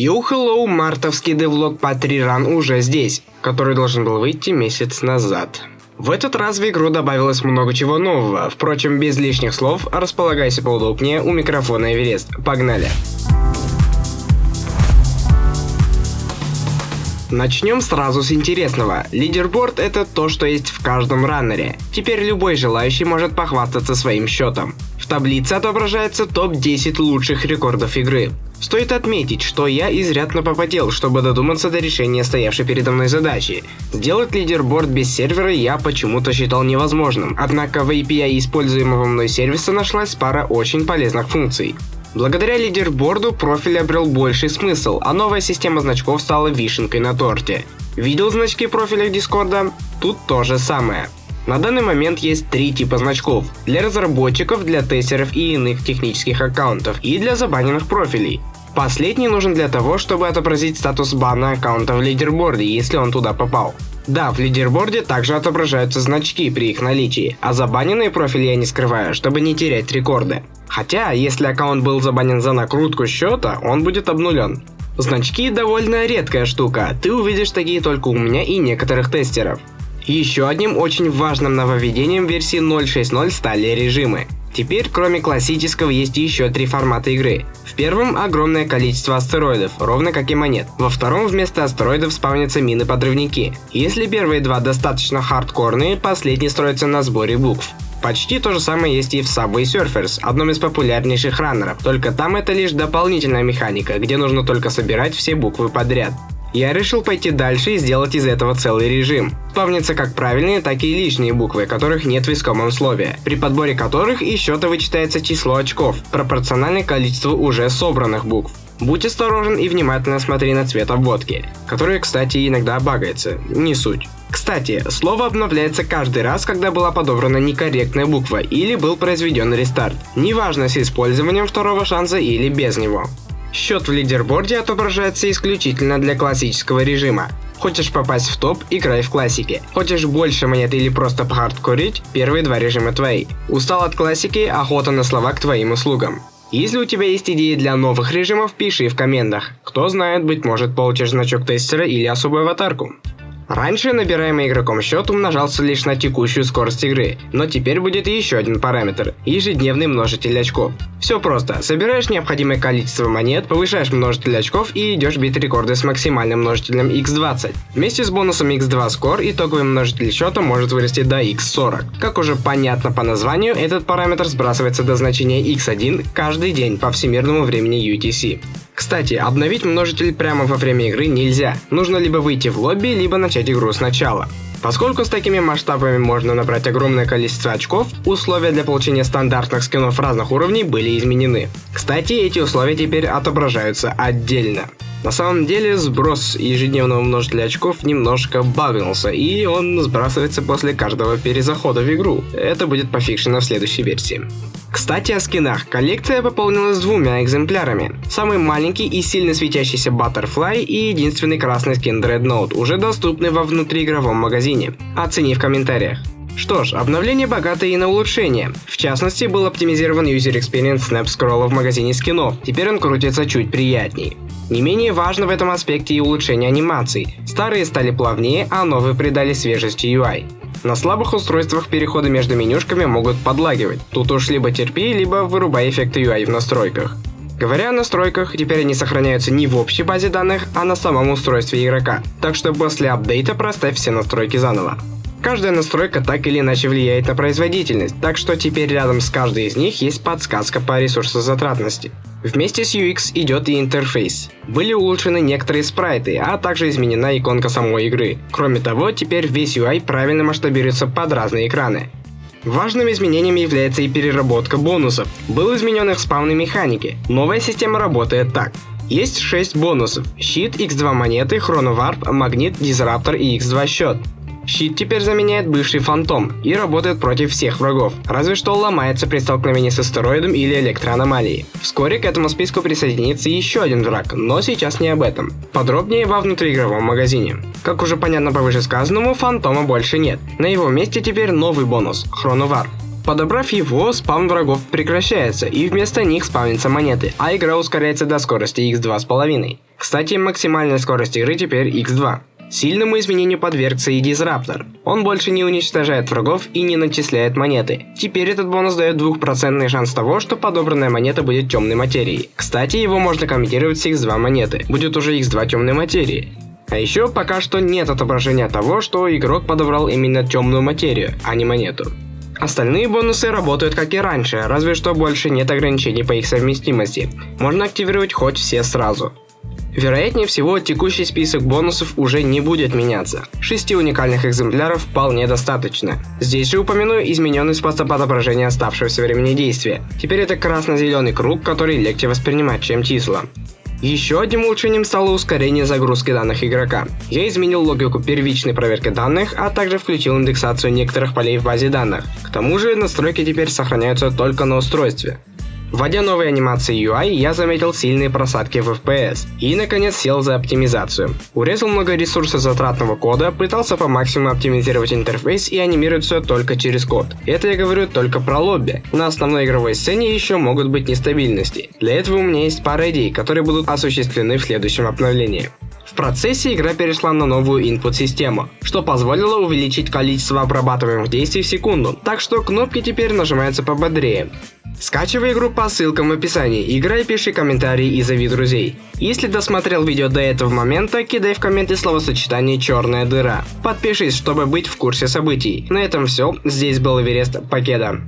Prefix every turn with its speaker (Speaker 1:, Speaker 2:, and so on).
Speaker 1: Йоу, hello, мартовский девлог по 3 Run уже здесь, который должен был выйти месяц назад. В этот раз в игру добавилось много чего нового, впрочем, без лишних слов, располагайся поудобнее у микрофона Эверест. Погнали! Начнем сразу с интересного. Лидерборд это то, что есть в каждом раннере. Теперь любой желающий может похвастаться своим счетом. В таблице отображается топ-10 лучших рекордов игры. Стоит отметить, что я изрядно попотел, чтобы додуматься до решения стоявшей передо мной задачи. Сделать лидерборд без сервера я почему-то считал невозможным, однако в API используемого мной сервиса нашлась пара очень полезных функций. Благодаря лидерборду профиль обрел больший смысл, а новая система значков стала вишенкой на торте. Видел значки профиля Дискорда? Тут то же самое. На данный момент есть три типа значков. Для разработчиков, для тестеров и иных технических аккаунтов, и для забаненных профилей. Последний нужен для того, чтобы отобразить статус бана аккаунта в лидерборде, если он туда попал. Да, в лидерборде также отображаются значки при их наличии, а забаненные профили я не скрываю, чтобы не терять рекорды. Хотя, если аккаунт был забанен за накрутку счета, он будет обнулен. Значки довольно редкая штука, ты увидишь такие только у меня и некоторых тестеров. Еще одним очень важным нововведением версии 0.6.0 стали режимы. Теперь, кроме классического, есть еще три формата игры. В первом огромное количество астероидов, ровно как и монет. Во втором вместо астероидов спавнятся мины-подрывники. Если первые два достаточно хардкорные, последний строится на сборе букв. Почти то же самое есть и в Subway Surfers, одном из популярнейших раннеров, только там это лишь дополнительная механика, где нужно только собирать все буквы подряд. Я решил пойти дальше и сделать из этого целый режим. Спавнятся как правильные, так и лишние буквы, которых нет в искомом слове, при подборе которых из счета вычитается число очков, пропорциональное количеству уже собранных букв. Будь осторожен и внимательно смотри на цвет обводки, который, кстати, иногда багается, не суть. Кстати, слово обновляется каждый раз, когда была подобрана некорректная буква или был произведен рестарт, неважно с использованием второго шанса или без него. Счет в лидерборде отображается исключительно для классического режима. Хочешь попасть в топ – играй в классике. Хочешь больше монет или просто похардкорить – первые два режима твои. Устал от классики – охота на слова к твоим услугам. Если у тебя есть идеи для новых режимов, пиши в комментах. Кто знает, быть может получишь значок тестера или особую аватарку. Раньше набираемый игроком счет умножался лишь на текущую скорость игры, но теперь будет еще один параметр – ежедневный множитель очков. Все просто, собираешь необходимое количество монет, повышаешь множитель очков и идешь бить рекорды с максимальным множителем x20. Вместе с бонусом x2 score итоговый множитель счета может вырасти до x40. Как уже понятно по названию, этот параметр сбрасывается до значения x1 каждый день по всемирному времени UTC. Кстати, обновить множитель прямо во время игры нельзя. Нужно либо выйти в лобби, либо начать игру сначала. Поскольку с такими масштабами можно набрать огромное количество очков, условия для получения стандартных скинов разных уровней были изменены. Кстати, эти условия теперь отображаются отдельно. На самом деле, сброс ежедневного множителя очков немножко багнулся, и он сбрасывается после каждого перезахода в игру. Это будет пофикшено в следующей версии. Кстати о скинах. Коллекция пополнилась двумя экземплярами. Самый маленький и сильно светящийся Butterfly и единственный красный скин Dreadnought уже доступны во внутриигровом магазине. Оцени в комментариях. Что ж, обновление богатое и на улучшение. В частности, был оптимизирован User Experience Snap Scroll в магазине скинов. Теперь он крутится чуть приятней. Не менее важно в этом аспекте и улучшение анимаций. Старые стали плавнее, а новые придали свежести UI. На слабых устройствах переходы между менюшками могут подлагивать. Тут уж либо терпи, либо вырубай эффекты UI в настройках. Говоря о настройках, теперь они сохраняются не в общей базе данных, а на самом устройстве игрока. Так что после апдейта проставь все настройки заново. Каждая настройка так или иначе влияет на производительность, так что теперь рядом с каждой из них есть подсказка по ресурсозатратности. Вместе с UX идет и интерфейс. Были улучшены некоторые спрайты, а также изменена иконка самой игры. Кроме того, теперь весь UI правильно масштабируется под разные экраны. Важным изменением является и переработка бонусов. Был изменен их спавны механики. Новая система работает так. Есть 6 бонусов. Щит, x2 монеты, хроноварп, магнит, дизраптор и x2 счет. Щит теперь заменяет бывший фантом и работает против всех врагов, разве что ломается при столкновении с астероидом или электроаномалией. Вскоре к этому списку присоединится еще один враг, но сейчас не об этом. Подробнее во внутриигровом магазине. Как уже понятно по вышесказанному, фантома больше нет. На его месте теперь новый бонус – Хроновар. Подобрав его, спам врагов прекращается, и вместо них спавнятся монеты, а игра ускоряется до скорости x2,5. Кстати, максимальная скорость игры теперь x2. Сильному изменению подвергся и Дизраптор. Он больше не уничтожает врагов и не начисляет монеты. Теперь этот бонус дает 2% шанс того, что подобранная монета будет темной материей. Кстати, его можно комментировать с x2 монеты, будет уже x2 темной материи. А еще пока что нет отображения того, что игрок подобрал именно темную материю, а не монету. Остальные бонусы работают как и раньше, разве что больше нет ограничений по их совместимости. Можно активировать хоть все сразу. Вероятнее всего, текущий список бонусов уже не будет меняться. Шести уникальных экземпляров вполне достаточно. Здесь же упомяну измененный способ отображения оставшегося времени действия. Теперь это красно-зеленый круг, который легче воспринимать, чем числа. Еще одним улучшением стало ускорение загрузки данных игрока. Я изменил логику первичной проверки данных, а также включил индексацию некоторых полей в базе данных. К тому же настройки теперь сохраняются только на устройстве. Вводя новые анимации UI, я заметил сильные просадки в FPS и наконец сел за оптимизацию. Урезал много ресурсов затратного кода, пытался по максимуму оптимизировать интерфейс и анимировать все только через код. Это я говорю только про лобби. На основной игровой сцене еще могут быть нестабильности. Для этого у меня есть пара идей, которые будут осуществлены в следующем обновлении. В процессе игра перешла на новую input-систему, что позволило увеличить количество обрабатываемых действий в секунду, так что кнопки теперь нажимаются пободрее. Скачивай игру по ссылкам в описании, играй, пиши комментарии и зови друзей. Если досмотрел видео до этого момента, кидай в комменты словосочетание «черная дыра». Подпишись, чтобы быть в курсе событий. На этом все, здесь был Эверест Покеда.